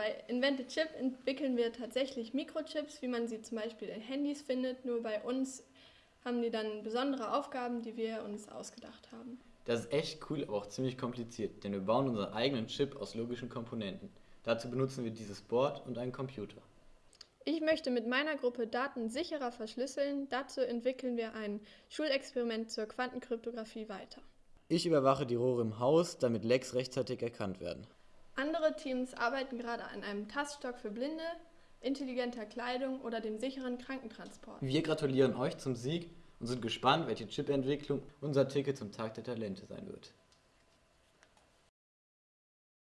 Bei Invented Chip entwickeln wir tatsächlich Mikrochips, wie man sie zum Beispiel in Handys findet. Nur bei uns haben die dann besondere Aufgaben, die wir uns ausgedacht haben. Das ist echt cool, aber auch ziemlich kompliziert, denn wir bauen unseren eigenen Chip aus logischen Komponenten. Dazu benutzen wir dieses Board und einen Computer. Ich möchte mit meiner Gruppe Daten sicherer verschlüsseln. Dazu entwickeln wir ein Schulexperiment zur Quantenkryptographie weiter. Ich überwache die Rohre im Haus, damit Lecks rechtzeitig erkannt werden. Andere Teams arbeiten gerade an einem Taststock für Blinde, intelligenter Kleidung oder dem sicheren Krankentransport. Wir gratulieren euch zum Sieg und sind gespannt, welche Chip-Entwicklung unser Ticket zum Tag der Talente sein wird.